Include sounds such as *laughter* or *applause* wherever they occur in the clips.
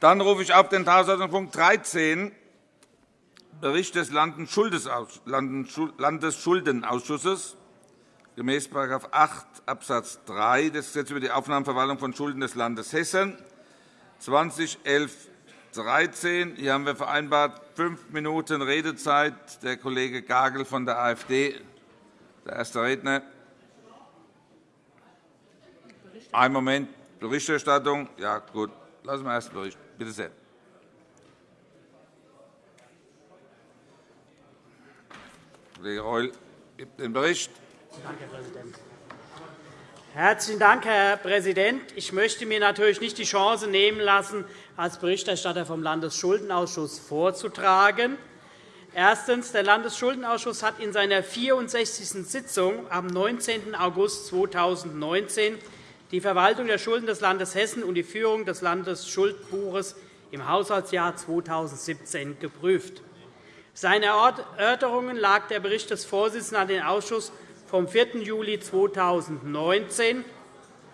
Dann rufe ich auf den Tagesordnungspunkt 13, Bericht des Landesschuldenausschusses gemäß § 8 Abs. 3 des Gesetzes über die Aufnahme und Verwaltung von Schulden des Landes Hessen 2011 13. Hier haben wir vereinbart fünf Minuten Redezeit. Der Kollege Gagel von der AfD, der erste Redner. Ein Moment. Berichterstattung. Ja, gut. Lassen wir erst Bericht. Bitte sehr. Kollege Reul gibt den Bericht. Danke, Herr Präsident. Herzlichen Dank, Herr Präsident. Ich möchte mir natürlich nicht die Chance nehmen lassen, als Berichterstatter vom Landesschuldenausschuss vorzutragen. Erstens. Der Landesschuldenausschuss hat in seiner 64. Sitzung am 19. August 2019 die Verwaltung der Schulden des Landes Hessen und die Führung des Landesschuldbuches im Haushaltsjahr 2017 geprüft. Seine Erörterungen lag der Bericht des Vorsitzenden an den Ausschuss vom 4. Juli 2019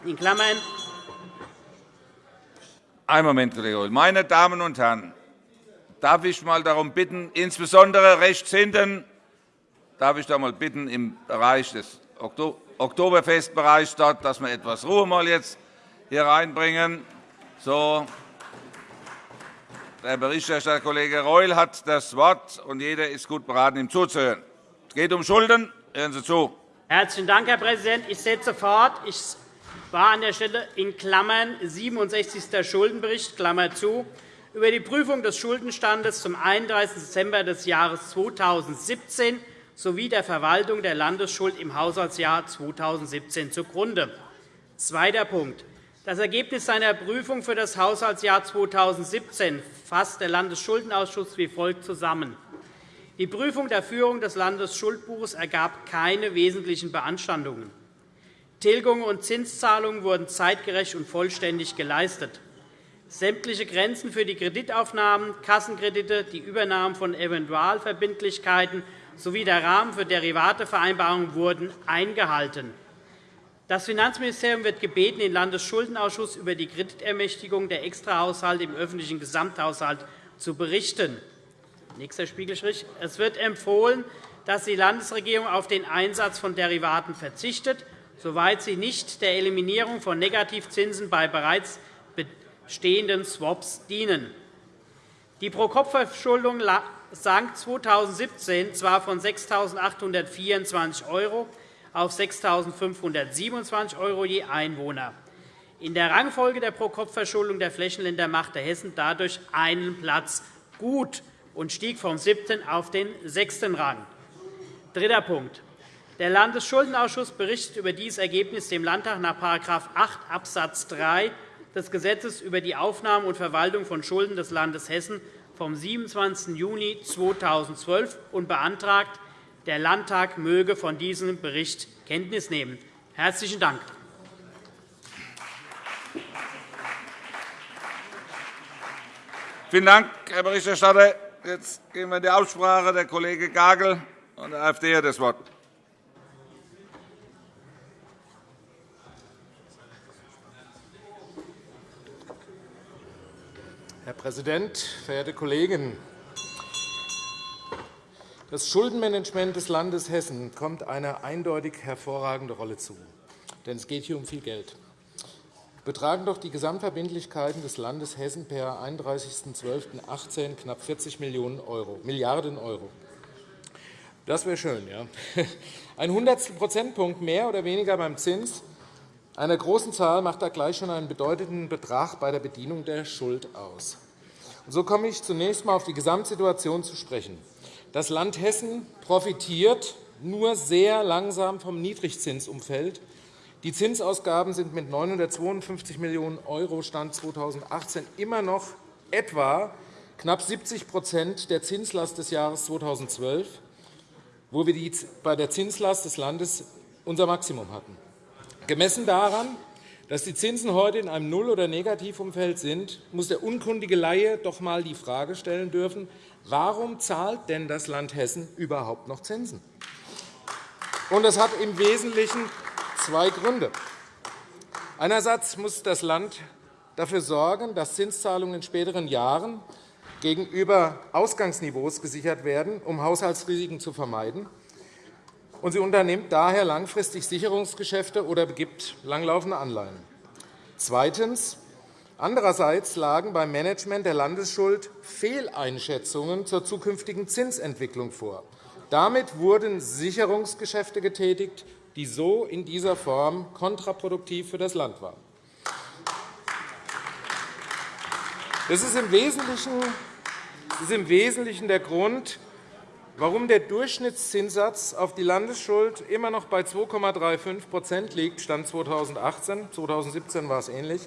in Klammern Einen Moment, Kollege Reul. Meine Damen und Herren, darf ich mal darum bitten, insbesondere rechts hinten, darf ich da mal bitten, im Bereich des Oktoberfestbereich dort, dass wir etwas Ruhe mal jetzt hier reinbringen. So. Der Berichterstatter Kollege Reul hat das Wort, und jeder ist gut beraten, ihm zuzuhören. Es geht um Schulden. Hören Sie zu. Herzlichen Dank, Herr Präsident. Ich setze fort. Ich war an der Stelle in Klammern 67. Schuldenbericht Klammer zu, über die Prüfung des Schuldenstandes zum 31. Dezember des Jahres 2017 sowie der Verwaltung der Landesschuld im Haushaltsjahr 2017 zugrunde. Zweiter Punkt. Das Ergebnis seiner Prüfung für das Haushaltsjahr 2017 fasst der Landesschuldenausschuss wie folgt zusammen. Die Prüfung der Führung des Landesschuldbuches ergab keine wesentlichen Beanstandungen. Tilgungen und Zinszahlungen wurden zeitgerecht und vollständig geleistet. Sämtliche Grenzen für die Kreditaufnahmen, Kassenkredite, die Übernahme von Eventualverbindlichkeiten sowie der Rahmen für Derivatevereinbarungen wurden eingehalten. Das Finanzministerium wird gebeten, den Landesschuldenausschuss über die Kreditermächtigung der Extrahaushalte im öffentlichen Gesamthaushalt zu berichten. Nächster Spiegelstrich. Es wird empfohlen, dass die Landesregierung auf den Einsatz von Derivaten verzichtet, soweit sie nicht der Eliminierung von Negativzinsen bei bereits bestehenden Swaps dienen. Die Pro-Kopf-Verschuldung sank 2017 zwar von 6.824 € auf 6.527 € je Einwohner. In der Rangfolge der Pro-Kopf-Verschuldung der Flächenländer machte Hessen dadurch einen Platz gut und stieg vom siebten auf den sechsten Rang. Dritter Punkt. Der Landesschuldenausschuss berichtet über dieses Ergebnis dem Landtag nach § 8 Abs. 3 des Gesetzes über die Aufnahme und Verwaltung von Schulden des Landes Hessen vom 27. Juni 2012 und beantragt, der Landtag möge von diesem Bericht Kenntnis nehmen. – Herzlichen Dank. Vielen Dank, Herr Berichterstatter. Jetzt gehen wir in die Aussprache. Der Kollege Gagel von der AfD hat das Wort. Herr Präsident, verehrte Kollegen! Das Schuldenmanagement des Landes Hessen kommt eine eindeutig hervorragende Rolle zu. Denn es geht hier um viel Geld betragen doch die Gesamtverbindlichkeiten des Landes Hessen per 31.12.18 knapp 40 Millionen Euro, Milliarden €. Das wäre schön. Ja? *laughs* Ein Hundertstel Prozentpunkt mehr oder weniger beim Zins einer großen Zahl macht da gleich schon einen bedeutenden Betrag bei der Bedienung der Schuld aus. So komme ich zunächst einmal auf die Gesamtsituation zu sprechen. Das Land Hessen profitiert nur sehr langsam vom Niedrigzinsumfeld die Zinsausgaben sind mit 952 Millionen € Stand 2018 immer noch etwa knapp 70% der Zinslast des Jahres 2012, wo wir bei der Zinslast des Landes unser Maximum hatten. Gemessen daran, dass die Zinsen heute in einem Null- oder Negativumfeld sind, muss der unkundige Laie doch einmal die Frage stellen dürfen, warum zahlt denn das Land Hessen überhaupt noch Zinsen? Das hat im Wesentlichen zwei Gründe. Einerseits muss das Land dafür sorgen, dass Zinszahlungen in späteren Jahren gegenüber Ausgangsniveaus gesichert werden, um Haushaltsrisiken zu vermeiden. Und sie unternimmt daher langfristig Sicherungsgeschäfte oder begibt langlaufende Anleihen. Zweitens. Andererseits lagen beim Management der Landesschuld Fehleinschätzungen zur zukünftigen Zinsentwicklung vor. Damit wurden Sicherungsgeschäfte getätigt, die so in dieser Form kontraproduktiv für das Land waren. Das ist im Wesentlichen, das ist im Wesentlichen der Grund, warum der Durchschnittszinssatz auf die Landesschuld immer noch bei 2,35% liegt, Stand 2018. 2017 war es ähnlich.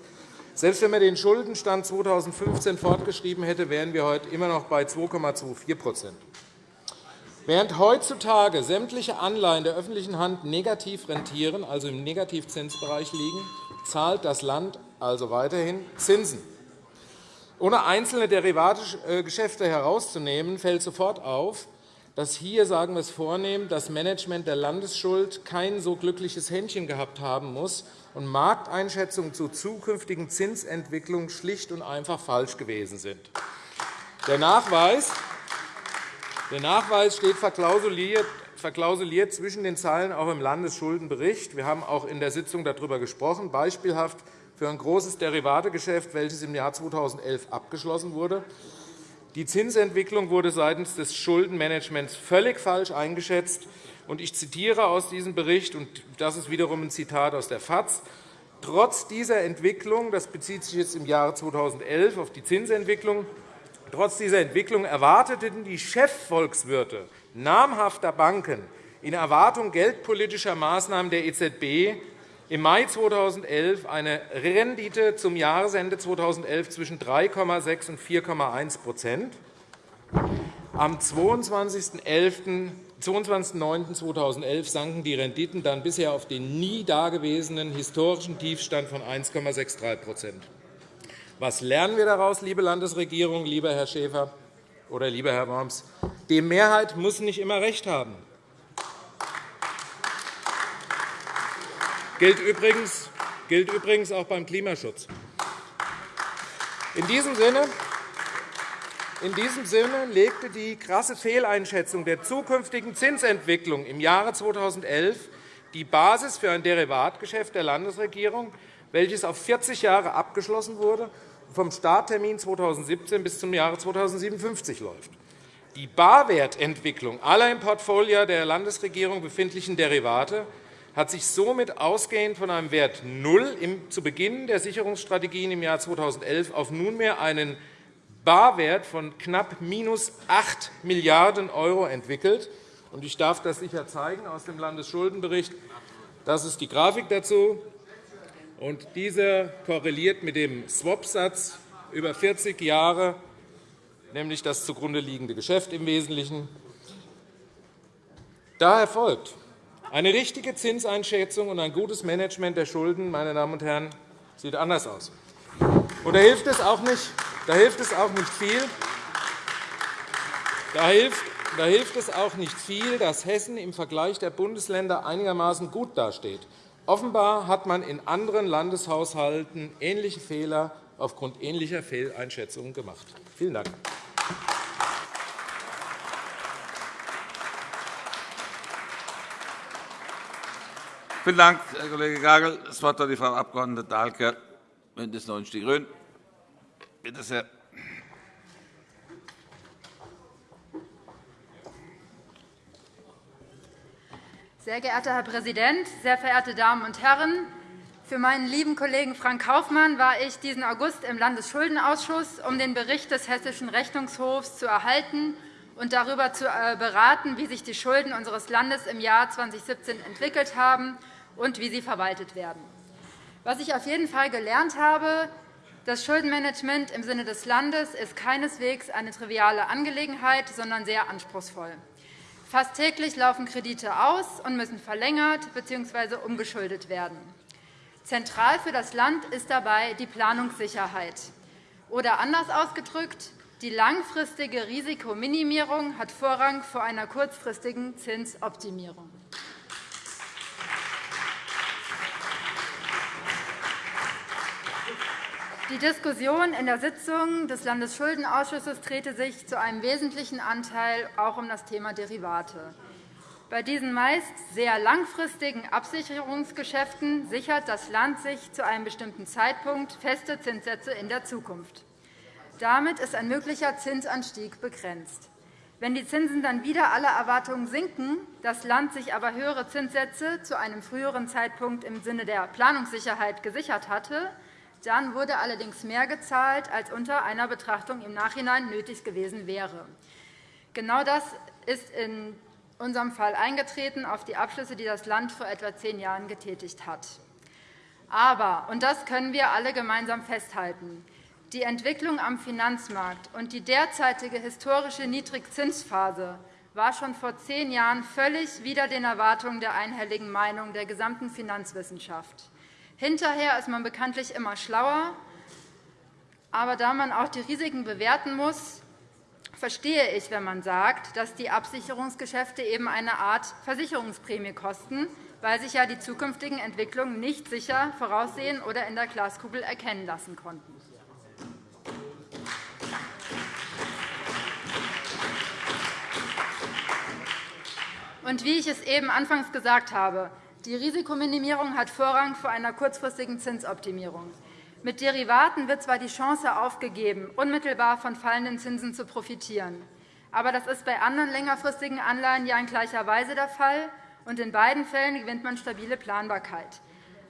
Selbst wenn man den Schuldenstand 2015 fortgeschrieben hätte, wären wir heute immer noch bei 2,24% Während heutzutage sämtliche Anleihen der öffentlichen Hand negativ rentieren, also im Negativzinsbereich liegen, zahlt das Land also weiterhin Zinsen. Ohne einzelne Derivategeschäfte herauszunehmen, fällt sofort auf, dass hier, sagen wir es vornehm, das Management der Landesschuld kein so glückliches Händchen gehabt haben muss und Markteinschätzungen zu zukünftigen Zinsentwicklungen schlicht und einfach falsch gewesen sind. Der Nachweis der Nachweis steht verklausuliert verklausuliert zwischen den Zeilen auch im Landesschuldenbericht. Wir haben auch in der Sitzung darüber gesprochen, beispielhaft für ein großes Derivategeschäft, welches im Jahr 2011 abgeschlossen wurde. Die Zinsentwicklung wurde seitens des Schuldenmanagements völlig falsch eingeschätzt. Ich zitiere aus diesem Bericht, und das ist wiederum ein Zitat aus der FAZ. Trotz dieser Entwicklung, das bezieht sich jetzt im Jahre 2011 auf die Zinsentwicklung, Trotz dieser Entwicklung erwarteten die Chefvolkswirte namhafter Banken in Erwartung geldpolitischer Maßnahmen der EZB im Mai 2011 eine Rendite zum Jahresende 2011 zwischen 3,6 und 4,1% Am 22.09.2011 sanken die Renditen dann bisher auf den nie dagewesenen historischen Tiefstand von 1,63% was lernen wir daraus, liebe Landesregierung, lieber Herr Schäfer oder lieber Herr Worms? Die Mehrheit muss nicht immer recht haben. Gilt übrigens, gilt übrigens auch beim Klimaschutz. In diesem Sinne in diesem Sinne legte die krasse Fehleinschätzung der zukünftigen Zinsentwicklung im Jahre 2011 die Basis für ein Derivatgeschäft der Landesregierung, welches auf 40 Jahre abgeschlossen wurde vom Starttermin 2017 bis zum Jahre 2057 läuft. Die Barwertentwicklung aller im Portfolio der Landesregierung befindlichen Derivate hat sich somit ausgehend von einem Wert 0 zu Beginn der Sicherungsstrategien im Jahr 2011 auf nunmehr einen Barwert von knapp minus 8 Milliarden € entwickelt. Ich darf das sicher zeigen aus dem Landesschuldenbericht. Das ist die Grafik dazu. Dieser korreliert mit dem Swap-Satz über 40 Jahre, nämlich das zugrunde liegende Geschäft im Wesentlichen. Daher folgt eine richtige Zinseinschätzung und ein gutes Management der Schulden, meine Damen und Herren, sieht anders aus. Und da hilft es auch nicht, da hilft es auch nicht viel. Da hilft, da hilft es auch nicht viel, dass Hessen im Vergleich der Bundesländer einigermaßen gut dasteht. Offenbar hat man in anderen Landeshaushalten ähnliche Fehler aufgrund ähnlicher Fehleinschätzungen gemacht. Vielen Dank. Vielen Dank, Herr Kollege Gagel. Das Wort hat die Frau Abg. Dahlke, BÜNDNIS 90 die GRÜNEN. Bitte sehr. Sehr geehrter Herr Präsident, sehr verehrte Damen und Herren! Für meinen lieben Kollegen Frank Kaufmann war ich diesen August im Landesschuldenausschuss, um den Bericht des Hessischen Rechnungshofs zu erhalten und darüber zu äh, beraten, wie sich die Schulden unseres Landes im Jahr 2017 entwickelt haben und wie sie verwaltet werden. Was ich auf jeden Fall gelernt habe, das Schuldenmanagement im Sinne des Landes ist keineswegs eine triviale Angelegenheit, sondern sehr anspruchsvoll. Fast täglich laufen Kredite aus und müssen verlängert bzw. umgeschuldet werden. Zentral für das Land ist dabei die Planungssicherheit. Oder anders ausgedrückt, die langfristige Risikominimierung hat Vorrang vor einer kurzfristigen Zinsoptimierung. Die Diskussion in der Sitzung des Landesschuldenausschusses drehte sich zu einem wesentlichen Anteil auch um das Thema Derivate. Bei diesen meist sehr langfristigen Absicherungsgeschäften sichert das Land sich zu einem bestimmten Zeitpunkt feste Zinssätze in der Zukunft. Damit ist ein möglicher Zinsanstieg begrenzt. Wenn die Zinsen dann wieder aller Erwartungen sinken, das Land sich aber höhere Zinssätze zu einem früheren Zeitpunkt im Sinne der Planungssicherheit gesichert hatte, dann wurde allerdings mehr gezahlt, als unter einer Betrachtung im Nachhinein nötig gewesen wäre. Genau das ist in unserem Fall eingetreten auf die Abschlüsse, die das Land vor etwa zehn Jahren getätigt hat. Aber, und das können wir alle gemeinsam festhalten, die Entwicklung am Finanzmarkt und die derzeitige historische Niedrigzinsphase war schon vor zehn Jahren völlig wider den Erwartungen der einhelligen Meinung der gesamten Finanzwissenschaft. Hinterher ist man bekanntlich immer schlauer. Aber da man auch die Risiken bewerten muss, verstehe ich, wenn man sagt, dass die Absicherungsgeschäfte eben eine Art Versicherungsprämie kosten, weil sich ja die zukünftigen Entwicklungen nicht sicher voraussehen oder in der Glaskugel erkennen lassen konnten. Und wie ich es eben anfangs gesagt habe, die Risikominimierung hat Vorrang vor einer kurzfristigen Zinsoptimierung. Mit Derivaten wird zwar die Chance aufgegeben, unmittelbar von fallenden Zinsen zu profitieren. Aber das ist bei anderen längerfristigen Anleihen ja in gleicher Weise der Fall, und in beiden Fällen gewinnt man stabile Planbarkeit.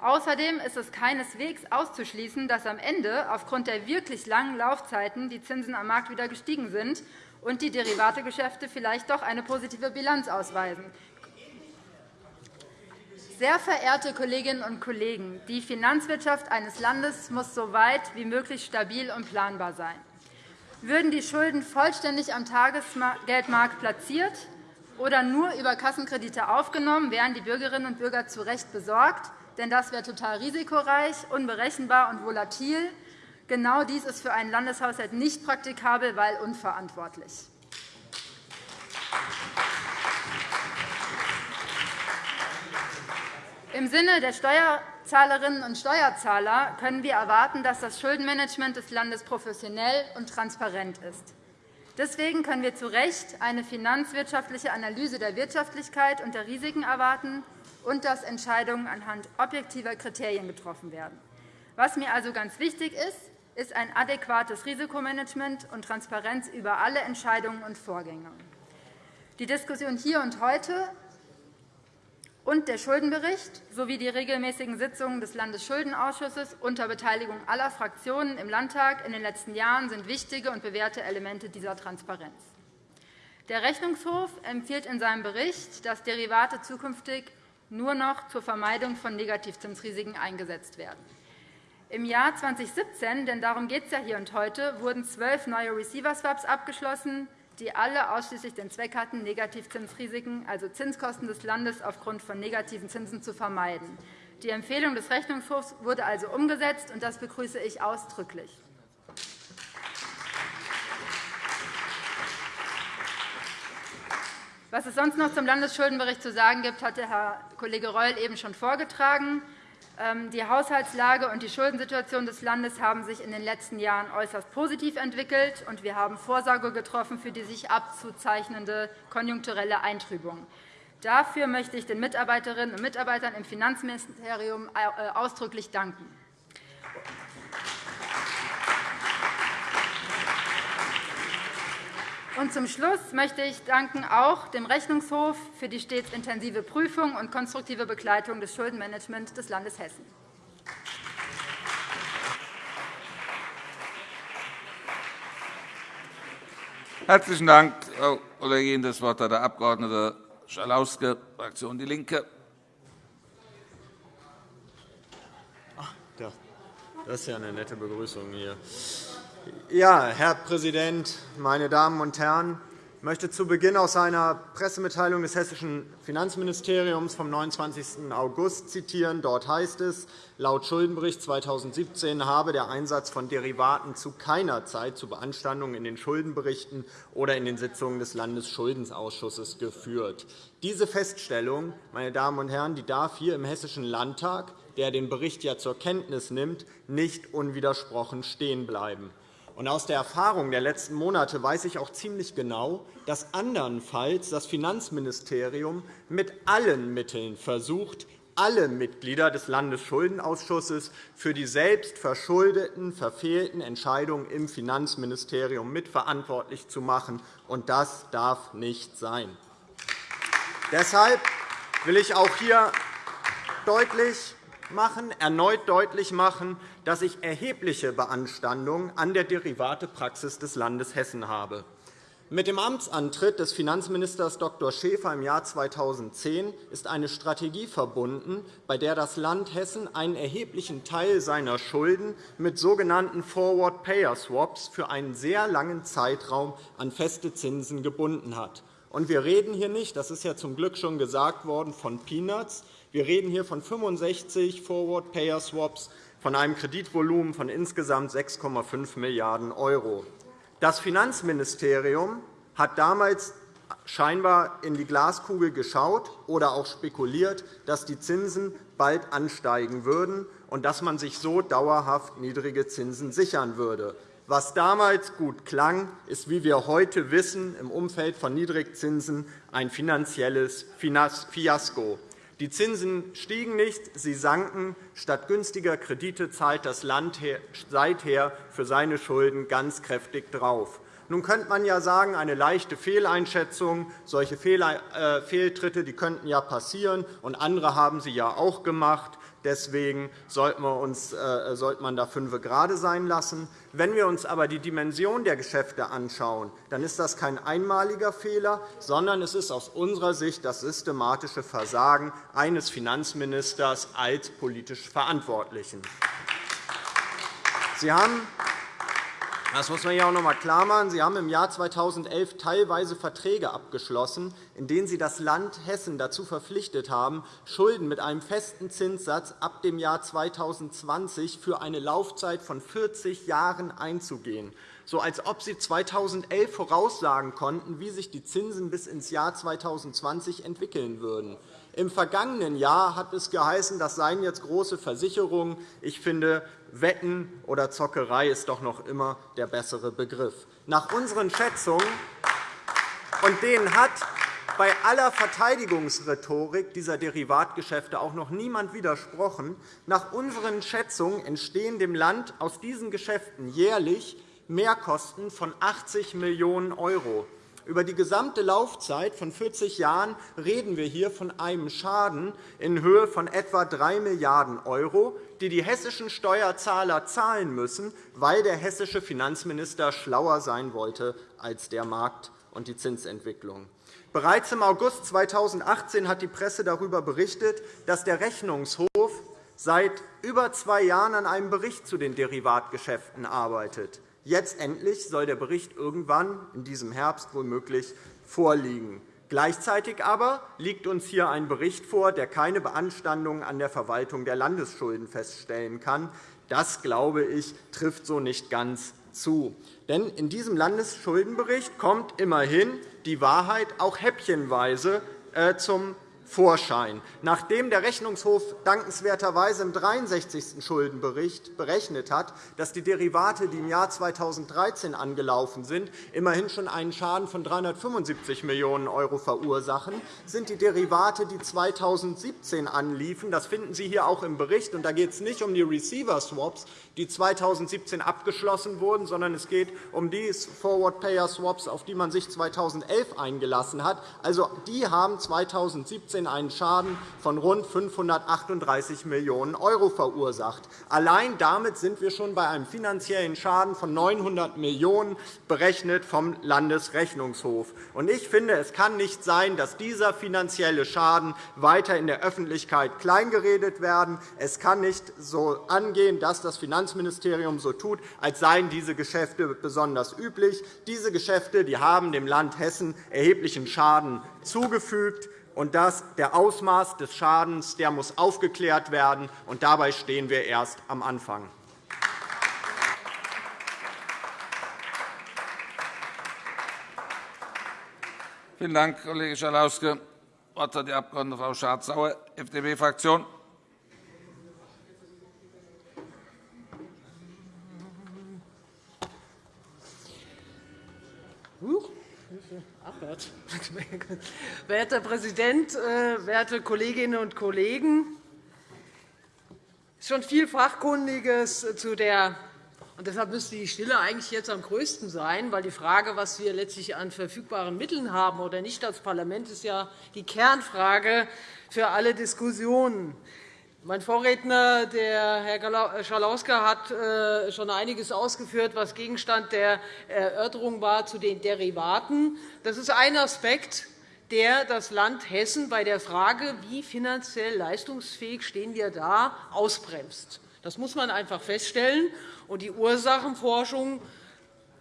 Außerdem ist es keineswegs auszuschließen, dass am Ende aufgrund der wirklich langen Laufzeiten die Zinsen am Markt wieder gestiegen sind und die Derivategeschäfte vielleicht doch eine positive Bilanz ausweisen. Sehr verehrte Kolleginnen und Kollegen, die Finanzwirtschaft eines Landes muss so weit wie möglich stabil und planbar sein. Würden die Schulden vollständig am Tagesgeldmarkt platziert oder nur über Kassenkredite aufgenommen, wären die Bürgerinnen und Bürger zu Recht besorgt, denn das wäre total risikoreich, unberechenbar und volatil. Genau dies ist für einen Landeshaushalt nicht praktikabel, weil unverantwortlich. Im Sinne der Steuerzahlerinnen und Steuerzahler können wir erwarten, dass das Schuldenmanagement des Landes professionell und transparent ist. Deswegen können wir zu Recht eine finanzwirtschaftliche Analyse der Wirtschaftlichkeit und der Risiken erwarten und dass Entscheidungen anhand objektiver Kriterien getroffen werden. Was mir also ganz wichtig ist, ist ein adäquates Risikomanagement und Transparenz über alle Entscheidungen und Vorgänge. Die Diskussion hier und heute und der Schuldenbericht sowie die regelmäßigen Sitzungen des Landesschuldenausschusses unter Beteiligung aller Fraktionen im Landtag in den letzten Jahren sind wichtige und bewährte Elemente dieser Transparenz. Der Rechnungshof empfiehlt in seinem Bericht, dass Derivate zukünftig nur noch zur Vermeidung von Negativzinsrisiken eingesetzt werden. Im Jahr 2017, denn darum geht es ja hier und heute, wurden zwölf neue Receiver-Swaps abgeschlossen, die alle ausschließlich den Zweck hatten, Negativzinsrisiken, also Zinskosten des Landes aufgrund von negativen Zinsen zu vermeiden. Die Empfehlung des Rechnungshofs wurde also umgesetzt, und das begrüße ich ausdrücklich. Was es sonst noch zum Landesschuldenbericht zu sagen gibt, hat der Herr Kollege Reul eben schon vorgetragen. Ähm, die Haushaltslage und die Schuldensituation des Landes haben sich in den letzten Jahren äußerst positiv entwickelt, und wir haben Vorsorge getroffen für die sich abzuzeichnende konjunkturelle Eintrübung. Dafür möchte ich den Mitarbeiterinnen und Mitarbeitern im Finanzministerium äh, ausdrücklich danken. Und zum Schluss möchte ich danken auch dem Rechnungshof für die stets intensive Prüfung und konstruktive Begleitung des Schuldenmanagements des Landes Hessen. Herzlichen Dank, Frau Kollegin. Das Wort hat der Abg. Schalauske, Fraktion DIE LINKE. Das ist ja eine nette Begrüßung hier. Ja, Herr Präsident, meine Damen und Herren! Ich möchte zu Beginn aus einer Pressemitteilung des Hessischen Finanzministeriums vom 29. August zitieren. Dort heißt es, laut Schuldenbericht 2017 habe der Einsatz von Derivaten zu keiner Zeit zu Beanstandungen in den Schuldenberichten oder in den Sitzungen des Landesschuldenausschusses geführt. Diese Feststellung meine Damen und Herren, die darf hier im Hessischen Landtag der den Bericht ja zur Kenntnis nimmt, nicht unwidersprochen stehen bleiben. Aus der Erfahrung der letzten Monate weiß ich auch ziemlich genau, dass andernfalls das Finanzministerium mit allen Mitteln versucht, alle Mitglieder des Landesschuldenausschusses für die selbst verschuldeten, verfehlten Entscheidungen im Finanzministerium mitverantwortlich zu machen. Und das darf nicht sein. Deshalb will ich auch hier deutlich machen, erneut deutlich machen, dass ich erhebliche Beanstandungen an der Derivatepraxis des Landes Hessen habe. Mit dem Amtsantritt des Finanzministers Dr. Schäfer im Jahr 2010 ist eine Strategie verbunden, bei der das Land Hessen einen erheblichen Teil seiner Schulden mit sogenannten Forward Payer Swaps für einen sehr langen Zeitraum an feste Zinsen gebunden hat. Und wir reden hier nicht, das ist ja zum Glück schon gesagt worden, von Peanuts. Wir reden hier von 65 Forward Payer Swaps von einem Kreditvolumen von insgesamt 6,5 Milliarden €. Das Finanzministerium hat damals scheinbar in die Glaskugel geschaut oder auch spekuliert, dass die Zinsen bald ansteigen würden und dass man sich so dauerhaft niedrige Zinsen sichern würde. Was damals gut klang, ist, wie wir heute wissen, im Umfeld von Niedrigzinsen ein finanzielles Fiasko. Die Zinsen stiegen nicht, sie sanken. Statt günstiger Kredite zahlt das Land seither für seine Schulden ganz kräftig drauf. Nun könnte man ja sagen, eine leichte Fehleinschätzung, solche äh, Fehltritte die könnten ja passieren, und andere haben sie ja auch gemacht. Deswegen sollte äh, man da fünf gerade sein lassen. Wenn wir uns aber die Dimension der Geschäfte anschauen, dann ist das kein einmaliger Fehler, sondern es ist aus unserer Sicht das systematische Versagen eines Finanzministers als politisch Verantwortlichen. Sie haben das muss man ja auch noch einmal klarmachen. Sie haben im Jahr 2011 teilweise Verträge abgeschlossen, in denen Sie das Land Hessen dazu verpflichtet haben, Schulden mit einem festen Zinssatz ab dem Jahr 2020 für eine Laufzeit von 40 Jahren einzugehen so als ob Sie 2011 voraussagen konnten, wie sich die Zinsen bis ins Jahr 2020 entwickeln würden. Im vergangenen Jahr hat es geheißen, das seien jetzt große Versicherungen. Ich finde, Wetten oder Zockerei ist doch noch immer der bessere Begriff. Nach unseren Schätzungen, und denen hat bei aller Verteidigungsrhetorik dieser Derivatgeschäfte auch noch niemand widersprochen, nach unseren Schätzungen entstehen dem Land aus diesen Geschäften jährlich Mehrkosten von 80 Millionen €. Über die gesamte Laufzeit von 40 Jahren reden wir hier von einem Schaden in Höhe von etwa 3 Milliarden €, die die hessischen Steuerzahler zahlen müssen, weil der hessische Finanzminister schlauer sein wollte als der Markt und die Zinsentwicklung. Bereits im August 2018 hat die Presse darüber berichtet, dass der Rechnungshof seit über zwei Jahren an einem Bericht zu den Derivatgeschäften arbeitet. Jetzt endlich soll der Bericht irgendwann in diesem Herbst womöglich vorliegen. Gleichzeitig aber liegt uns hier ein Bericht vor, der keine Beanstandungen an der Verwaltung der Landesschulden feststellen kann. Das, glaube ich, trifft so nicht ganz zu. Denn in diesem Landesschuldenbericht kommt immerhin die Wahrheit auch häppchenweise äh, zum Vorschein. Nachdem der Rechnungshof dankenswerterweise im 63. Schuldenbericht berechnet hat, dass die Derivate, die im Jahr 2013 angelaufen sind, immerhin schon einen Schaden von 375 Millionen € verursachen, sind die Derivate, die 2017 anliefen, das finden Sie hier auch im Bericht, und da geht es nicht um die Receiver-Swaps, die 2017 abgeschlossen wurden, sondern es geht um die Forward-Payer-Swaps, auf die man sich 2011 eingelassen hat. Also, die haben 2017 einen Schaden von rund 538 Millionen € verursacht. Allein damit sind wir schon bei einem finanziellen Schaden von 900 Millionen € berechnet vom Landesrechnungshof. Ich finde, es kann nicht sein, dass dieser finanzielle Schaden weiter in der Öffentlichkeit kleingeredet werden. Es kann nicht so angehen, dass das Finanzministerium Finanzministerium so tut, als seien diese Geschäfte besonders üblich. Diese Geschäfte die haben dem Land Hessen erheblichen Schaden zugefügt und das, der Ausmaß des Schadens der muss aufgeklärt werden. Und dabei stehen wir erst am Anfang. Vielen Dank, Kollege Schalauske. Das Wort hat die Abg. Frau Schardt-Sauer, FDP-Fraktion. Huch, Abwärts. Werter Präsident, äh, werte Kolleginnen und Kollegen! Es ist schon viel Fachkundiges zu der und deshalb müsste die Stille eigentlich jetzt am größten sein, weil die Frage, was wir letztlich an verfügbaren Mitteln haben oder nicht als Parlament, ist ja die Kernfrage für alle Diskussionen. Mein Vorredner, der Herr Schalauske, hat äh, schon einiges ausgeführt, was Gegenstand der Erörterung war zu den Derivaten. Das ist ein Aspekt, der das Land Hessen bei der Frage, wie finanziell leistungsfähig stehen wir da, ausbremst. Das muss man einfach feststellen. Die Ursachenforschung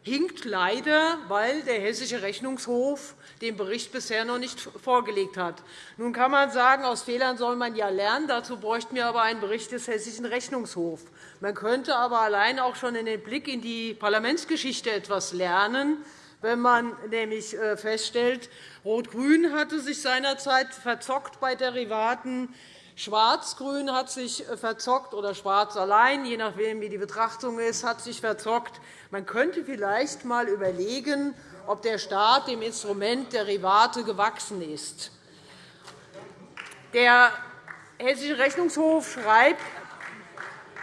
hinkt leider, weil der Hessische Rechnungshof den Bericht bisher noch nicht vorgelegt hat. Nun kann man sagen, aus Fehlern soll man ja lernen. Dazu bräuchten wir aber einen Bericht des Hessischen Rechnungshofs. Man könnte aber allein auch schon in den Blick in die Parlamentsgeschichte etwas lernen, wenn man nämlich äh, feststellt, Rot-Grün hatte sich seinerzeit verzockt bei Derivaten Schwarz-Grün hat sich äh, verzockt oder Schwarz allein, je nachdem, wie die Betrachtung ist, hat sich verzockt. Man könnte vielleicht einmal überlegen, ob der Staat dem Instrument Derivate gewachsen ist. Der Hessische Rechnungshof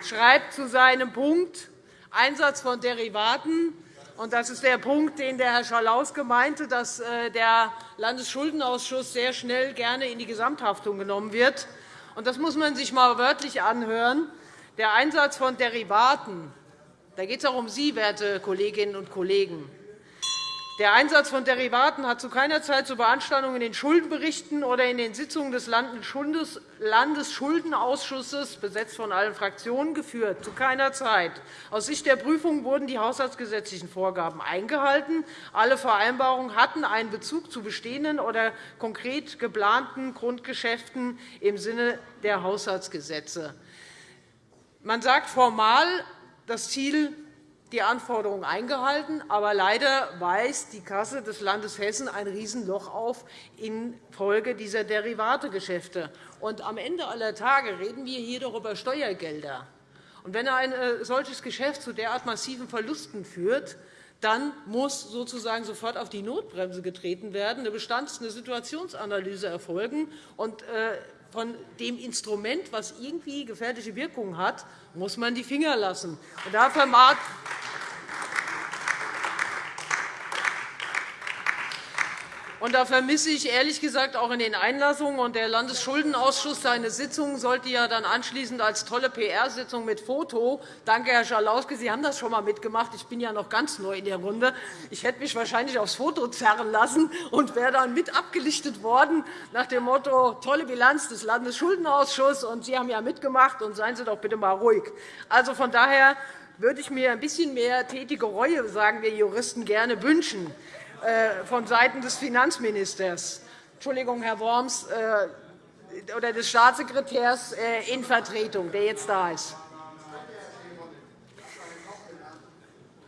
schreibt, zu seinem Punkt Einsatz von Derivaten. Und das ist der Punkt, den der Herr Schalauske meinte, dass äh, der Landesschuldenausschuss sehr schnell gerne in die Gesamthaftung genommen wird. Und das muss man sich einmal wörtlich anhören. Der Einsatz von Derivaten, da geht es auch um Sie, werte Kolleginnen und Kollegen. Der Einsatz von Derivaten hat zu keiner Zeit zu Beanstandungen in den Schuldenberichten oder in den Sitzungen des Landesschuldenausschusses, besetzt von allen Fraktionen, geführt. Zu keiner Zeit. Aus Sicht der Prüfung wurden die haushaltsgesetzlichen Vorgaben eingehalten. Alle Vereinbarungen hatten einen Bezug zu bestehenden oder konkret geplanten Grundgeschäften im Sinne der Haushaltsgesetze. Man sagt formal, das Ziel die Anforderungen eingehalten. Aber leider weist die Kasse des Landes Hessen ein Riesenloch auf infolge dieser Derivategeschäfte. Und am Ende aller Tage reden wir hier doch über Steuergelder. Und wenn ein äh, solches Geschäft zu derart massiven Verlusten führt, dann muss sozusagen sofort auf die Notbremse getreten werden, eine Bestands- eine Situationsanalyse erfolgen. Und äh, von dem Instrument, das irgendwie gefährliche Wirkungen hat, muss man die Finger lassen. Und da Und da vermisse ich ehrlich gesagt auch in den Einlassungen. Und der Landesschuldenausschuss, seine Sitzung sollte ja dann anschließend als tolle PR-Sitzung mit Foto. Danke, Herr Schalauske, Sie haben das schon einmal mitgemacht. Ich bin ja noch ganz neu in der Runde. Ich hätte mich wahrscheinlich aufs Foto zerren lassen und wäre dann mit abgelichtet worden nach dem Motto tolle Bilanz des Landesschuldenausschusses. Und Sie haben ja mitgemacht, und seien Sie doch bitte mal ruhig. Also von daher würde ich mir ein bisschen mehr tätige Reue, sagen wir Juristen, gerne wünschen. Äh, von Seiten des Finanzministers, Entschuldigung, Herr Worms, äh, oder des Staatssekretärs äh, in Vertretung, der jetzt da ist.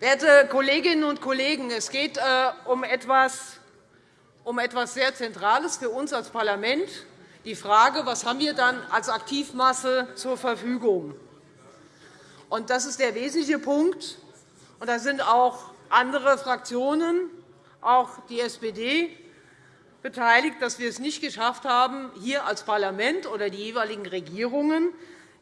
Werte Kolleginnen und Kollegen, es geht um etwas, um etwas sehr Zentrales für uns als Parlament, die Frage, was haben wir dann als Aktivmasse zur Verfügung? Und das ist der wesentliche Punkt. Und da sind auch andere Fraktionen auch die SPD beteiligt, dass wir es nicht geschafft haben, hier als Parlament oder die jeweiligen Regierungen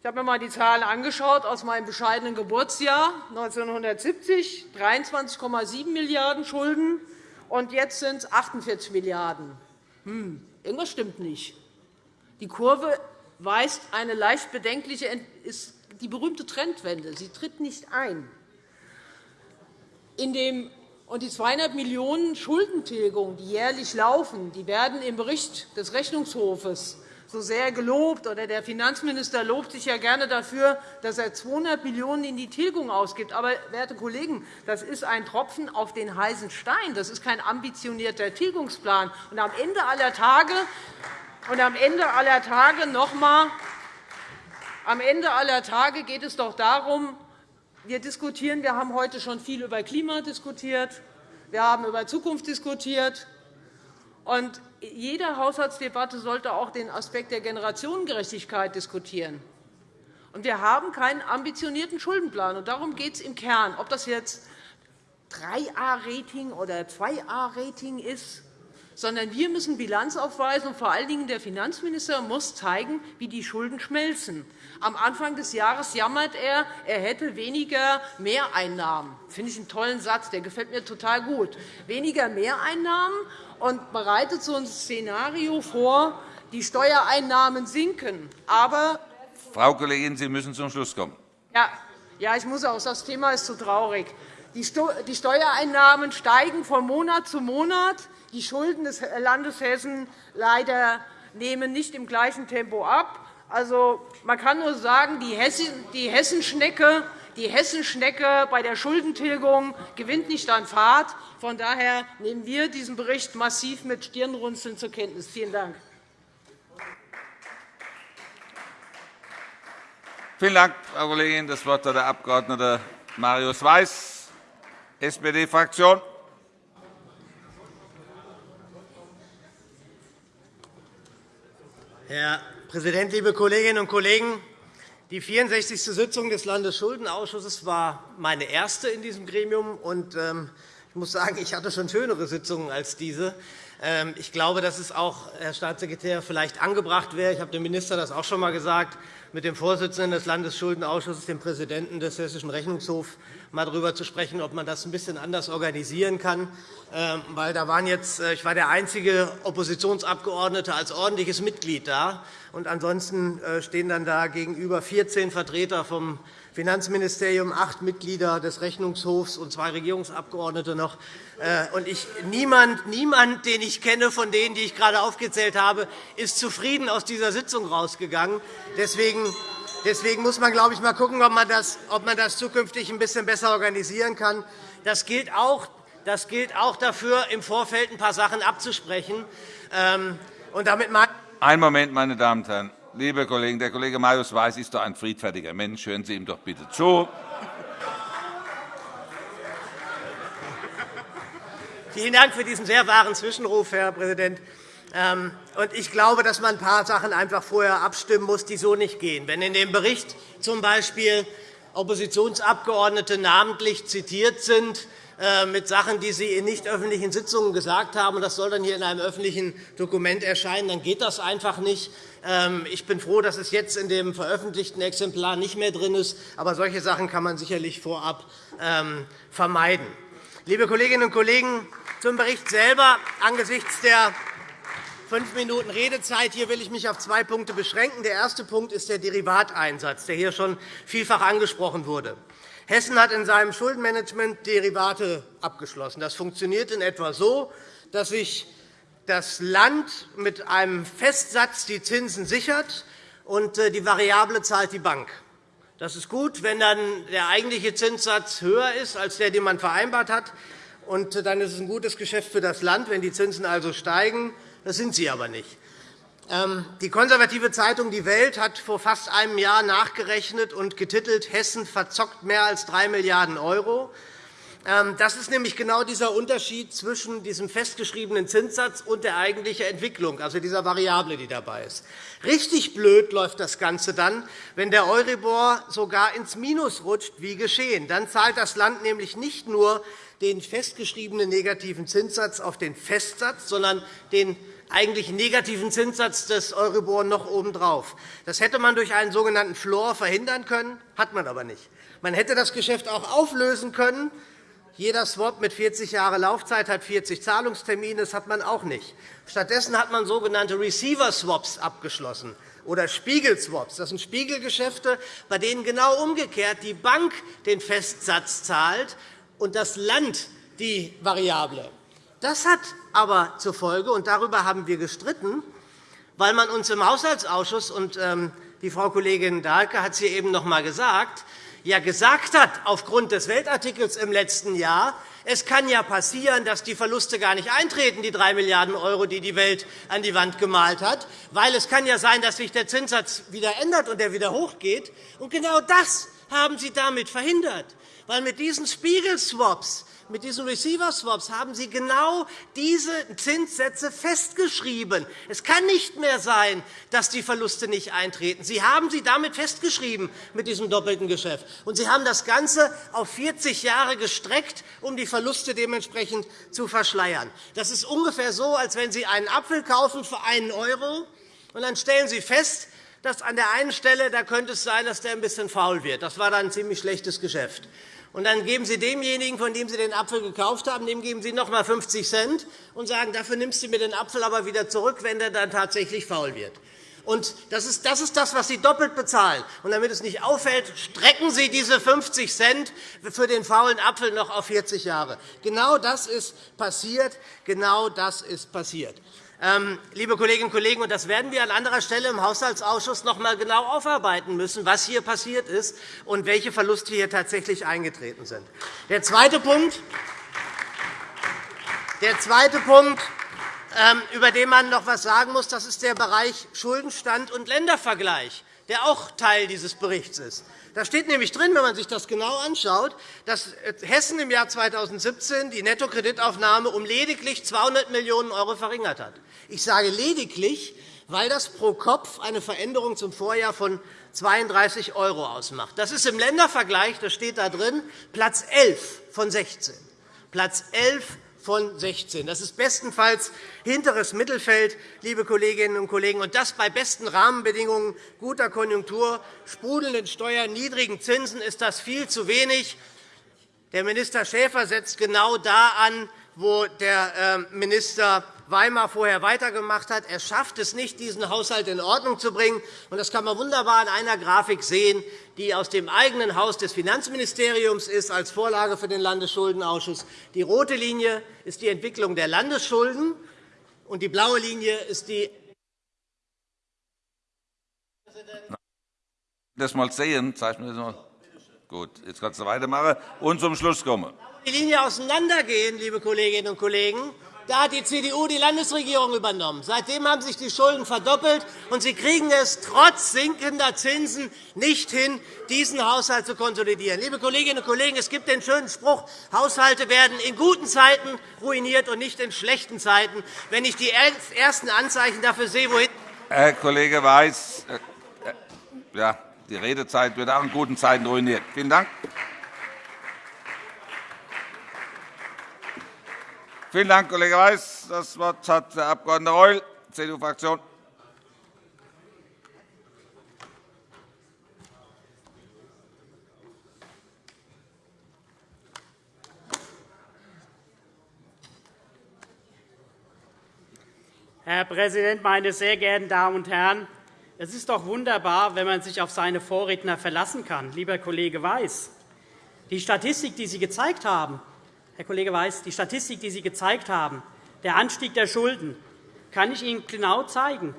ich habe mir einmal die Zahlen angeschaut aus meinem bescheidenen Geburtsjahr 1970, 23,7 Milliarden € Schulden, und jetzt sind es 48 Milliarden €. Hm, irgendwas stimmt nicht. Die Kurve weist eine leicht bedenkliche, ist die berühmte Trendwende. Sie tritt nicht ein. In dem und die 200 Millionen € Schuldentilgung, die jährlich laufen, die werden im Bericht des Rechnungshofes so sehr gelobt. Oder der Finanzminister lobt sich ja gerne dafür, dass er 200 Millionen € in die Tilgung ausgibt. Aber, werte Kollegen, das ist ein Tropfen auf den heißen Stein. Das ist kein ambitionierter Tilgungsplan. Und am Ende aller Tage, und am Ende aller Tage noch einmal, am Ende aller Tage geht es doch darum, wir diskutieren. Wir haben heute schon viel über Klima diskutiert. Wir haben über Zukunft diskutiert. Und jede Haushaltsdebatte sollte auch den Aspekt der Generationengerechtigkeit diskutieren. Und wir haben keinen ambitionierten Schuldenplan. Und darum geht es im Kern. Ob das jetzt 3A-Rating oder 2A-Rating ist, sondern wir müssen Bilanz aufweisen, und vor allen Dingen der Finanzminister muss zeigen, wie die Schulden schmelzen. Am Anfang des Jahres jammert er, er hätte weniger Mehreinnahmen. Das finde ich einen tollen Satz, der gefällt mir total gut. Weniger Mehreinnahmen und bereitet so ein Szenario vor, die Steuereinnahmen sinken. Aber Frau Kollegin, Sie müssen zum Schluss kommen. Ja, ja ich muss auch. Das Thema ist zu traurig. Die Steuereinnahmen steigen von Monat zu Monat. Die Schulden des Landes Hessen leider nehmen nicht im gleichen Tempo ab. Also, man kann nur sagen, die Hessenschnecke die Hessenschnecke bei der Schuldentilgung gewinnt nicht an Fahrt. Von daher nehmen wir diesen Bericht massiv mit Stirnrunzeln zur Kenntnis. Vielen Dank. Vielen Dank, Frau Kollegin. Das Wort hat der Abg. Marius Weiß, SPD-Fraktion. Herr Präsident, liebe Kolleginnen und Kollegen! Die 64. Sitzung des Landesschuldenausschusses war meine erste in diesem Gremium. Ähm, ich muss sagen, ich hatte schon schönere Sitzungen als diese. Ähm, ich glaube, dass es auch, Herr Staatssekretär, vielleicht angebracht wäre, ich habe dem Minister das auch schon einmal gesagt, mit dem Vorsitzenden des Landesschuldenausschusses, dem Präsidenten des Hessischen Rechnungshofs, mal darüber zu sprechen, ob man das ein bisschen anders organisieren kann. Ähm, weil da waren jetzt, äh, ich war der einzige Oppositionsabgeordnete als ordentliches Mitglied da. Und ansonsten äh, stehen dann da gegenüber 14 Vertreter vom Finanzministerium, acht Mitglieder des Rechnungshofs und zwei Regierungsabgeordnete noch. Äh, und ich, niemand, niemand, den ich kenne von denen, die ich gerade aufgezählt habe, ist zufrieden aus dieser Sitzung rausgegangen. Deswegen Deswegen muss man, glaube ich, mal schauen, ob man, das, ob man das zukünftig ein bisschen besser organisieren kann. Das gilt auch, das gilt auch dafür, im Vorfeld ein paar Sachen abzusprechen. Ähm, und damit Einen Moment, meine Damen und Herren. Liebe Kollegen, der Kollege Marius Weiß ist doch ein friedfertiger Mensch. Hören Sie ihm doch bitte zu. Vielen Dank für diesen sehr wahren Zwischenruf, Herr Präsident. Ähm, ich glaube, dass man ein paar Sachen einfach vorher abstimmen muss, die so nicht gehen. Wenn in dem Bericht z.B. Oppositionsabgeordnete namentlich zitiert sind, äh, mit Sachen, die Sie in nicht öffentlichen Sitzungen gesagt haben, und das soll dann hier in einem öffentlichen Dokument erscheinen, dann geht das einfach nicht. Ähm, ich bin froh, dass es jetzt in dem veröffentlichten Exemplar nicht mehr drin ist. Aber solche Sachen kann man sicherlich vorab ähm, vermeiden. Liebe Kolleginnen und Kollegen, zum Bericht selber angesichts der fünf Minuten Redezeit. Hier will ich mich auf zwei Punkte beschränken. Der erste Punkt ist der Derivateinsatz, der hier schon vielfach angesprochen wurde. Hessen hat in seinem Schuldenmanagement Derivate abgeschlossen. Das funktioniert in etwa so, dass sich das Land mit einem Festsatz die Zinsen sichert und äh, die Variable zahlt die Bank. Das ist gut, wenn dann der eigentliche Zinssatz höher ist als der, den man vereinbart hat. Und äh, dann ist es ein gutes Geschäft für das Land, wenn die Zinsen also steigen. Das sind sie aber nicht. Ähm, die konservative Zeitung Die Welt hat vor fast einem Jahr nachgerechnet und getitelt Hessen verzockt mehr als 3 Milliarden €. Ähm, das ist nämlich genau dieser Unterschied zwischen diesem festgeschriebenen Zinssatz und der eigentlichen Entwicklung, also dieser Variable, die dabei ist. Richtig blöd läuft das Ganze dann, wenn der Euribor sogar ins Minus rutscht, wie geschehen. Dann zahlt das Land nämlich nicht nur den festgeschriebenen negativen Zinssatz auf den Festsatz, sondern den eigentlich negativen Zinssatz des Euribor noch obendrauf. Das hätte man durch einen sogenannten Floor verhindern können, hat man aber nicht. Man hätte das Geschäft auch auflösen können. Jeder Swap mit 40 Jahre Laufzeit hat 40 Zahlungstermine. Das hat man auch nicht. Stattdessen hat man sogenannte Receiver-Swaps abgeschlossen oder Spiegelswaps. Das sind Spiegelgeschäfte, bei denen genau umgekehrt die Bank den Festsatz zahlt und das Land die Variable. Das hat aber zur Folge, und darüber haben wir gestritten, weil man uns im Haushaltsausschuss, und ähm, die Frau Kollegin Dahlke hat es hier eben noch einmal gesagt, ja gesagt hat, aufgrund des Weltartikels im letzten Jahr, es kann ja passieren, dass die Verluste gar nicht eintreten, die 3 Milliarden €, die die Welt an die Wand gemalt hat, weil es kann ja sein, dass sich der Zinssatz wieder ändert und er wieder hochgeht. Und genau das haben Sie damit verhindert, weil mit diesen Spiegelswaps mit diesen Receiver Swaps haben Sie genau diese Zinssätze festgeschrieben. Es kann nicht mehr sein, dass die Verluste nicht eintreten. Sie haben sie damit festgeschrieben mit diesem doppelten Geschäft. Und Sie haben das Ganze auf 40 Jahre gestreckt, um die Verluste dementsprechend zu verschleiern. Das ist ungefähr so, als wenn Sie einen Apfel kaufen für einen Euro und dann stellen Sie fest, dass an der einen Stelle da könnte es sein, dass der ein bisschen faul wird. Das war dann ein ziemlich schlechtes Geschäft. Und dann geben Sie demjenigen, von dem Sie den Apfel gekauft haben, dem geben Sie noch einmal 50 Cent und sagen, dafür nimmst du mir den Apfel aber wieder zurück, wenn der dann tatsächlich faul wird. Und das ist, das ist das, was Sie doppelt bezahlen. Und damit es nicht auffällt, strecken Sie diese 50 Cent für den faulen Apfel noch auf 40 Jahre. Genau das ist passiert. Genau das ist passiert. Ähm, liebe Kolleginnen und Kollegen, das werden wir an anderer Stelle im Haushaltsausschuss noch einmal genau aufarbeiten müssen, was hier passiert ist und welche Verluste hier tatsächlich eingetreten sind. Der zweite Punkt, der zweite Punkt ähm, über den man noch etwas sagen muss, das ist der Bereich Schuldenstand und Ländervergleich, der auch Teil dieses Berichts ist. Da steht nämlich drin, wenn man sich das genau anschaut, dass Hessen im Jahr 2017 die Nettokreditaufnahme um lediglich 200 Millionen € verringert hat. Ich sage lediglich, weil das pro Kopf eine Veränderung zum Vorjahr von 32 € ausmacht. Das ist im Ländervergleich, das steht da drin, Platz 11 von 16. Platz 11 von 16. Das ist bestenfalls hinteres Mittelfeld, liebe Kolleginnen und Kollegen, und das bei besten Rahmenbedingungen, guter Konjunktur, sprudelnden Steuern, niedrigen Zinsen ist das viel zu wenig. Der Minister Schäfer setzt genau da an, wo der ähm, Minister Weimar vorher weitergemacht hat. Er schafft es nicht, diesen Haushalt in Ordnung zu bringen. Das kann man wunderbar in einer Grafik sehen, die aus dem eigenen Haus des Finanzministeriums ist, als Vorlage für den Landesschuldenausschuss. Die rote Linie ist die Entwicklung der Landesschulden, und die blaue Linie ist die das mal sehen, zeichnen wir das mal. Gut, jetzt kannst du weitermachen und zum Schluss kommen. Die Linie auseinandergehen, liebe Kolleginnen und Kollegen. Da hat die CDU die Landesregierung übernommen. Seitdem haben sich die Schulden verdoppelt, und Sie kriegen es trotz sinkender Zinsen nicht hin, diesen Haushalt zu konsolidieren. Liebe Kolleginnen und Kollegen, es gibt den schönen Spruch, Haushalte werden in guten Zeiten ruiniert und nicht in schlechten Zeiten. Wenn ich die ersten Anzeichen dafür sehe, wohin Herr Kollege Weiß, äh, äh, ja, die Redezeit wird auch in guten Zeiten ruiniert. Vielen Dank. Vielen Dank, Kollege Weiß. Das Wort hat der Abg. Reul, CDU-Fraktion. Herr Präsident, meine sehr geehrten Damen und Herren! Es ist doch wunderbar, wenn man sich auf seine Vorredner verlassen kann, lieber Kollege Weiß. Die Statistik, die Sie gezeigt haben, Herr Kollege Weiß, die Statistik, die Sie gezeigt haben, der Anstieg der Schulden, kann ich Ihnen genau zeigen.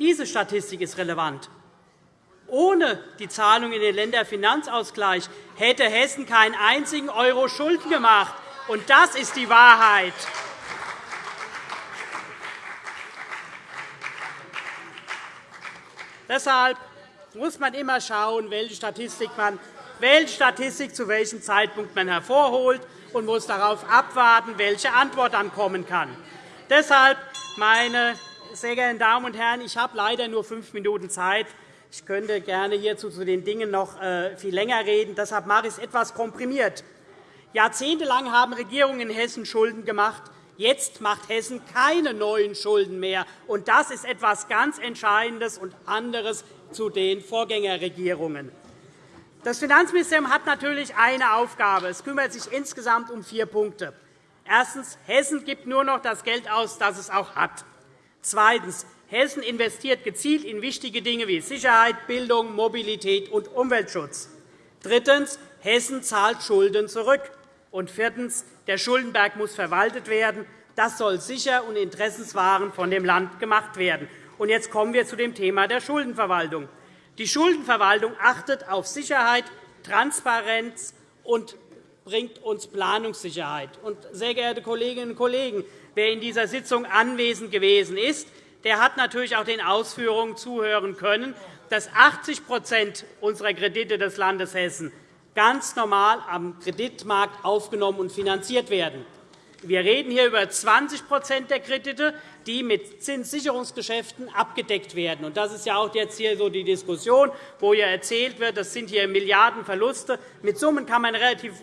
Diese Statistik ist relevant. Ohne die Zahlung in den Länderfinanzausgleich hätte Hessen keinen einzigen Euro Schulden gemacht. Und das ist die Wahrheit. Deshalb muss man immer schauen, welche Statistik man welche Statistik zu welchem Zeitpunkt man hervorholt und muss darauf abwarten, welche Antwort dann kommen kann. Deshalb, meine sehr geehrten Damen und Herren, ich habe leider nur fünf Minuten Zeit. Ich könnte gerne hierzu zu den Dingen noch äh, viel länger reden. Deshalb mache ich es etwas komprimiert. Jahrzehntelang haben Regierungen in Hessen Schulden gemacht. Jetzt macht Hessen keine neuen Schulden mehr. Und das ist etwas ganz Entscheidendes und anderes zu den Vorgängerregierungen. Das Finanzministerium hat natürlich eine Aufgabe. Es kümmert sich insgesamt um vier Punkte. Erstens. Hessen gibt nur noch das Geld aus, das es auch hat. Zweitens. Hessen investiert gezielt in wichtige Dinge wie Sicherheit, Bildung, Mobilität und Umweltschutz. Drittens. Hessen zahlt Schulden zurück. Und viertens. Der Schuldenberg muss verwaltet werden. Das soll sicher und interessenswahrend von dem Land gemacht werden. Und jetzt kommen wir zu dem Thema der Schuldenverwaltung. Die Schuldenverwaltung achtet auf Sicherheit, Transparenz und bringt uns Planungssicherheit. Und, sehr geehrte Kolleginnen und Kollegen, wer in dieser Sitzung anwesend gewesen ist, der hat natürlich auch den Ausführungen zuhören können, dass 80% unserer Kredite des Landes Hessen ganz normal am Kreditmarkt aufgenommen und finanziert werden. Wir reden hier über 20% der Kredite, die mit Zinssicherungsgeschäften abgedeckt werden. Das ist ja auch jetzt hier so die Diskussion, wo ja erzählt wird, das sind hier Milliardenverluste. Mit Summen kann man relativ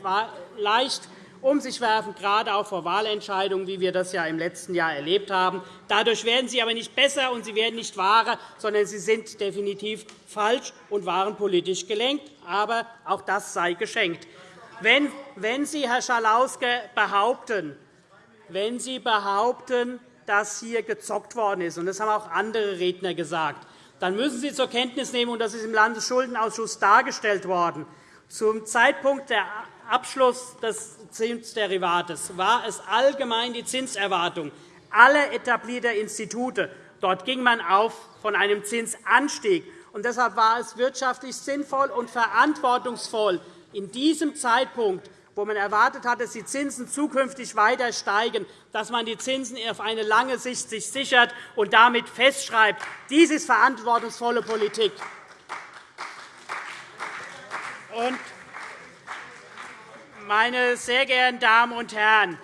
leicht um sich werfen, gerade auch vor Wahlentscheidungen, wie wir das ja im letzten Jahr erlebt haben. Dadurch werden sie aber nicht besser und sie werden nicht wahrer, sondern sie sind definitiv falsch und waren politisch gelenkt. Aber auch das sei geschenkt. Wenn Sie, Herr Schalauske, behaupten, wenn Sie behaupten, dass hier gezockt worden ist, und das haben auch andere Redner gesagt, dann müssen Sie zur Kenntnis nehmen, und das ist im Landesschuldenausschuss dargestellt worden, zum Zeitpunkt der Abschluss des Zinsderivates war es allgemein die Zinserwartung aller etablierter Institute. Dort ging man auf von einem Zinsanstieg. Und deshalb war es wirtschaftlich sinnvoll und verantwortungsvoll, in diesem Zeitpunkt, wo man erwartet hat, dass die Zinsen zukünftig weiter steigen, dass man die Zinsen auf eine lange Sicht sich sichert und damit festschreibt. Dies ist verantwortungsvolle Politik. Meine sehr geehrten Damen und Herren,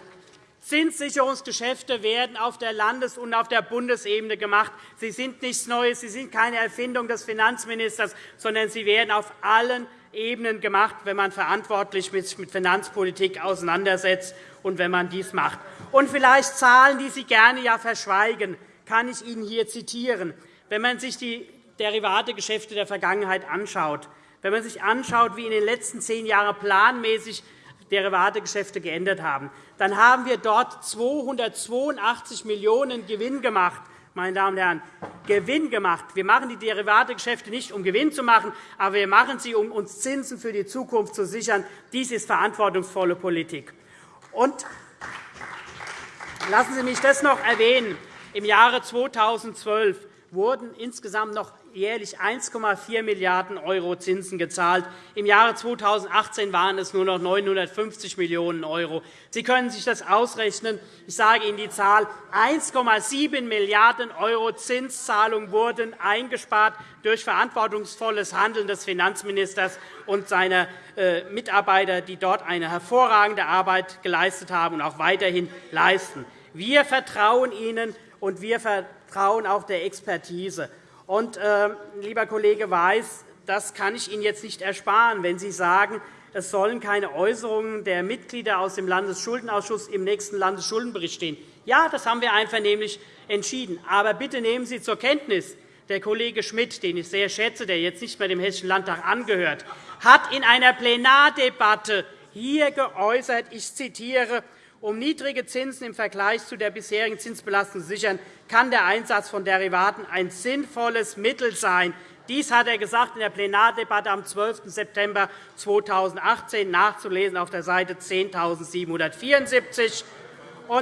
Zinssicherungsgeschäfte werden auf der Landes- und auf der Bundesebene gemacht. Sie sind nichts Neues. Sie sind keine Erfindung des Finanzministers, sondern sie werden auf allen Ebenen gemacht, wenn man verantwortlich mit Finanzpolitik auseinandersetzt und wenn man dies macht. Und vielleicht Zahlen, die Sie gerne ja verschweigen, kann ich Ihnen hier zitieren. Wenn man sich die Derivategeschäfte der Vergangenheit anschaut, wenn man sich anschaut, wie in den letzten zehn Jahren planmäßig Derivategeschäfte geändert haben, dann haben wir dort 282 Millionen € Gewinn gemacht. Meine Damen und Herren, Gewinn gemacht. Wir machen die Derivategeschäfte nicht, um Gewinn zu machen, aber wir machen sie, um uns Zinsen für die Zukunft zu sichern. Dies ist verantwortungsvolle Politik. Und lassen Sie mich das noch erwähnen. Im Jahre 2012 wurden insgesamt noch jährlich 1,4 Milliarden € Zinsen gezahlt. Im Jahre 2018 waren es nur noch 950 Millionen €. Sie können sich das ausrechnen. Ich sage Ihnen die Zahl. 1,7 Milliarden € Zinszahlungen wurden eingespart durch verantwortungsvolles Handeln des Finanzministers und seiner äh, Mitarbeiter, die dort eine hervorragende Arbeit geleistet haben und auch weiterhin leisten. Wir vertrauen Ihnen, und wir vertrauen auch der Expertise. Und, äh, lieber Kollege Weiß, das kann ich Ihnen jetzt nicht ersparen, wenn Sie sagen, es sollen keine Äußerungen der Mitglieder aus dem Landesschuldenausschuss im nächsten Landesschuldenbericht stehen. Ja, das haben wir einvernehmlich entschieden. Aber bitte nehmen Sie zur Kenntnis, der Kollege Schmidt, den ich sehr schätze, der jetzt nicht mehr dem Hessischen Landtag angehört, hat in einer Plenardebatte hier geäußert, ich zitiere, um niedrige Zinsen im Vergleich zu der bisherigen Zinsbelastung zu sichern, kann der Einsatz von Derivaten ein sinnvolles Mittel sein. Dies hat er gesagt in der Plenardebatte am 12. September 2018 nachzulesen auf der Seite 10.774.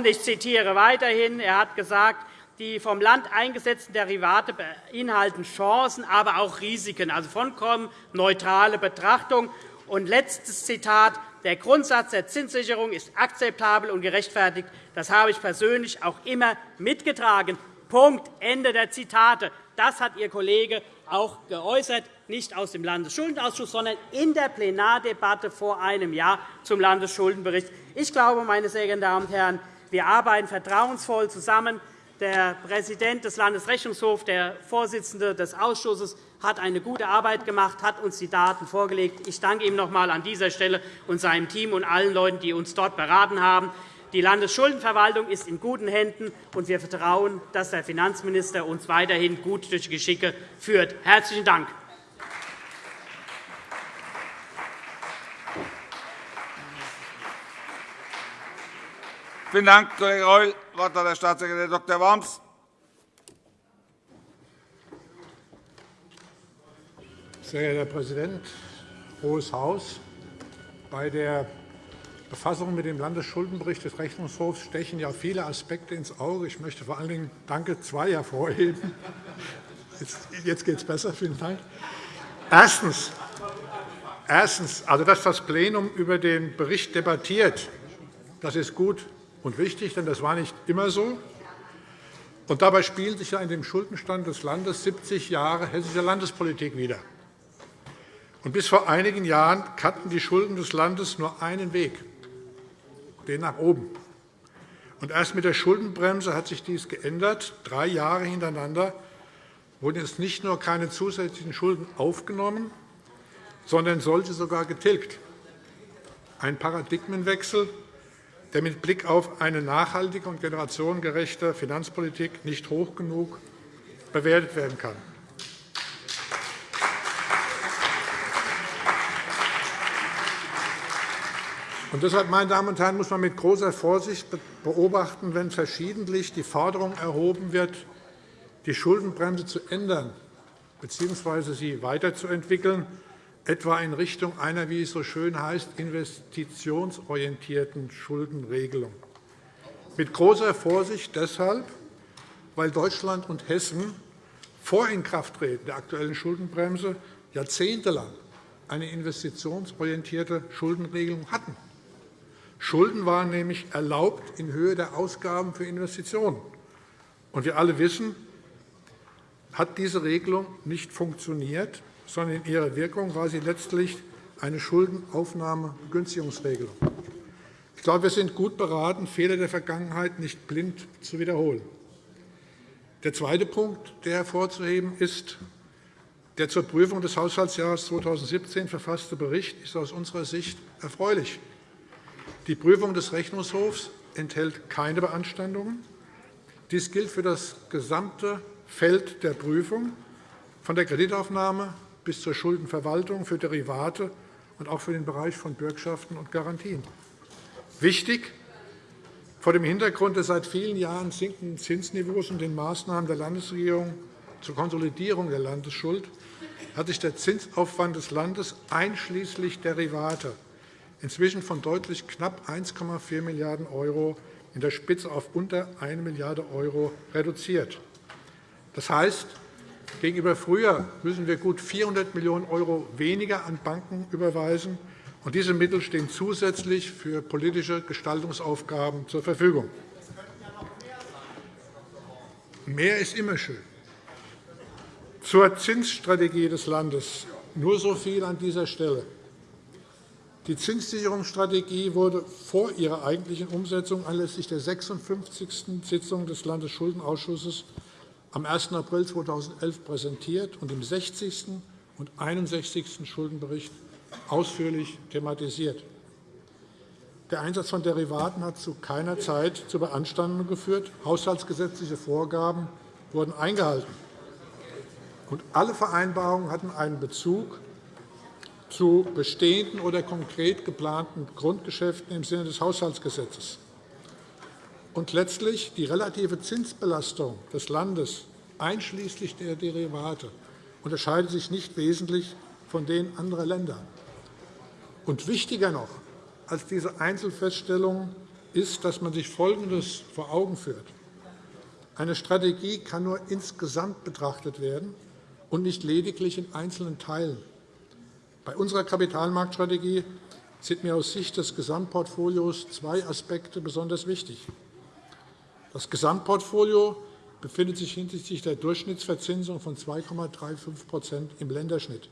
Ich zitiere weiterhin. Er hat gesagt, die vom Land eingesetzten Derivate beinhalten Chancen, aber auch Risiken, also vollkommen neutrale Betrachtung. Und letztes Zitat. Der Grundsatz der Zinssicherung ist akzeptabel und gerechtfertigt. Das habe ich persönlich auch immer mitgetragen. Punkt. Ende der Zitate. Das hat Ihr Kollege auch geäußert, nicht aus dem Landesschuldenausschuss, sondern in der Plenardebatte vor einem Jahr zum Landesschuldenbericht. Ich glaube, meine sehr geehrten Damen und Herren, wir arbeiten vertrauensvoll zusammen. Der Präsident des Landesrechnungshofs, der Vorsitzende des Ausschusses, hat eine gute Arbeit gemacht, hat uns die Daten vorgelegt. Ich danke ihm noch einmal an dieser Stelle und seinem Team und allen Leuten, die uns dort beraten haben. Die Landesschuldenverwaltung ist in guten Händen, und wir vertrauen, dass der Finanzminister uns weiterhin gut durch Geschicke führt. – Herzlichen Dank. Vielen Dank, Kollege Reul. Das Wort hat der Staatssekretär Dr. Worms. Sehr geehrter Herr Präsident, Hohes Haus! Bei der Befassung mit dem Landesschuldenbericht des Rechnungshofs stechen ja viele Aspekte ins Auge. Ich möchte vor allen Dingen Danke zwei hervorheben. *laughs* Jetzt geht es besser. Vielen Dank. Erstens, Erstens, also dass das Plenum über den Bericht debattiert, das ist gut und wichtig, denn das war nicht immer so. Und dabei spielen sich ja in dem Schuldenstand des Landes 70 Jahre hessischer Landespolitik wieder. Bis vor einigen Jahren kannten die Schulden des Landes nur einen Weg, den nach oben. Und erst mit der Schuldenbremse hat sich dies geändert. Drei Jahre hintereinander wurden jetzt nicht nur keine zusätzlichen Schulden aufgenommen, sondern solche sogar getilgt. Ein Paradigmenwechsel, der mit Blick auf eine nachhaltige und generationengerechte Finanzpolitik nicht hoch genug bewertet werden kann. Und deshalb, meine Damen und Herren, muss man mit großer Vorsicht beobachten, wenn verschiedentlich die Forderung erhoben wird, die Schuldenbremse zu ändern bzw. sie weiterzuentwickeln, etwa in Richtung einer, wie es so schön heißt, investitionsorientierten Schuldenregelung. Mit großer Vorsicht deshalb, weil Deutschland und Hessen vor Inkrafttreten der Aktuellen Schuldenbremse jahrzehntelang eine investitionsorientierte Schuldenregelung hatten. Schulden waren nämlich erlaubt in Höhe der Ausgaben für Investitionen. Und wir alle wissen, hat diese Regelung nicht funktioniert, sondern in ihrer Wirkung war sie letztlich eine Schuldenaufnahmegünstigungsregelung. Ich glaube, wir sind gut beraten, Fehler der Vergangenheit nicht blind zu wiederholen. Der zweite Punkt, der hervorzuheben ist, der zur Prüfung des Haushaltsjahres 2017 verfasste Bericht ist aus unserer Sicht erfreulich. Die Prüfung des Rechnungshofs enthält keine Beanstandungen. Dies gilt für das gesamte Feld der Prüfung, von der Kreditaufnahme bis zur Schuldenverwaltung für Derivate und auch für den Bereich von Bürgschaften und Garantien. Wichtig vor dem Hintergrund des seit vielen Jahren sinkenden Zinsniveaus und den Maßnahmen der Landesregierung zur Konsolidierung der Landesschuld hat sich der Zinsaufwand des Landes einschließlich Derivate inzwischen von deutlich knapp 1,4 Milliarden € in der Spitze auf unter 1 Milliarde € reduziert. Das heißt, gegenüber früher müssen wir gut 400 Millionen € weniger an Banken überweisen, und diese Mittel stehen zusätzlich für politische Gestaltungsaufgaben zur Verfügung. Mehr ist immer schön. Zur Zinsstrategie des Landes nur so viel an dieser Stelle. Die Zinssicherungsstrategie wurde vor ihrer eigentlichen Umsetzung anlässlich der 56. Sitzung des Landesschuldenausschusses am 1. April 2011 präsentiert und im 60. und 61. Schuldenbericht ausführlich thematisiert. Der Einsatz von Derivaten hat zu keiner Zeit zu Beanstandungen geführt. Haushaltsgesetzliche Vorgaben wurden eingehalten. Und alle Vereinbarungen hatten einen Bezug zu bestehenden oder konkret geplanten Grundgeschäften im Sinne des Haushaltsgesetzes. Und letztlich die relative Zinsbelastung des Landes einschließlich der Derivate unterscheidet sich nicht wesentlich von denen anderer Länder. Und wichtiger noch als diese Einzelfeststellungen ist, dass man sich Folgendes vor Augen führt. Eine Strategie kann nur insgesamt betrachtet werden und nicht lediglich in einzelnen Teilen. Bei unserer Kapitalmarktstrategie sind mir aus Sicht des Gesamtportfolios zwei Aspekte besonders wichtig. Das Gesamtportfolio befindet sich hinsichtlich der Durchschnittsverzinsung von 2,35% im Länderschnitt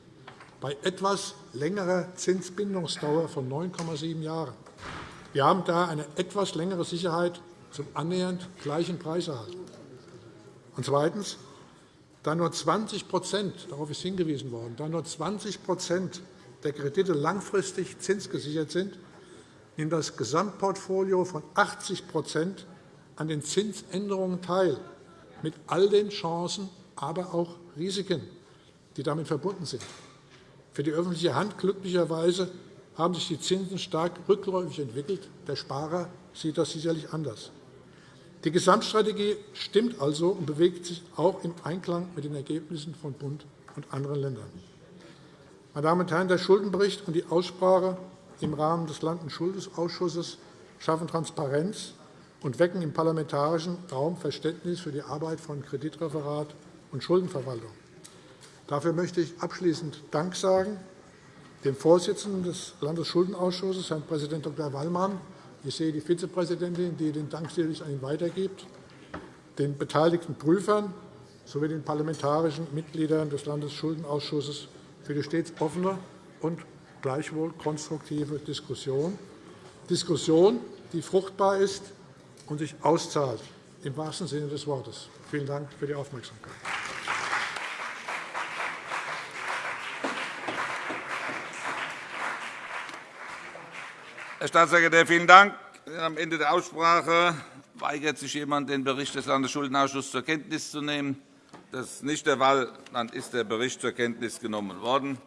bei etwas längerer Zinsbindungsdauer von 9,7 Jahren. Wir haben da eine etwas längere Sicherheit zum annähernd gleichen Preiserhalt. Und zweitens da nur 20 darauf ist hingewiesen worden, da nur 20 der Kredite langfristig zinsgesichert sind, nimmt das Gesamtportfolio von 80% an den Zinsänderungen teil, mit all den Chancen, aber auch Risiken, die damit verbunden sind. Für die öffentliche Hand glücklicherweise haben sich die Zinsen stark rückläufig entwickelt. Der Sparer sieht das sicherlich anders. Die Gesamtstrategie stimmt also und bewegt sich auch im Einklang mit den Ergebnissen von Bund und anderen Ländern. Meine Damen und Herren, der Schuldenbericht und die Aussprache im Rahmen des Landesschuldenausschusses schaffen Transparenz und wecken im parlamentarischen Raum Verständnis für die Arbeit von Kreditreferat und Schuldenverwaltung. Dafür möchte ich abschließend Dank sagen dem Vorsitzenden des Landesschuldenausschusses, Herrn Präsident Dr. Wallmann, ich sehe die Vizepräsidentin, die den Dank sicherlich an ihn weitergibt, den beteiligten Prüfern sowie den parlamentarischen Mitgliedern des Landesschuldenausschusses für die stets offene und gleichwohl konstruktive Diskussion, Diskussion, die fruchtbar ist und sich auszahlt, im wahrsten Sinne des Wortes. Vielen Dank für die Aufmerksamkeit. Herr Staatssekretär, vielen Dank. Am Ende der Aussprache weigert sich jemand, den Bericht des Landesschuldenausschusses zur Kenntnis zu nehmen. Das ist nicht der Fall. Dann ist der Bericht zur Kenntnis genommen worden.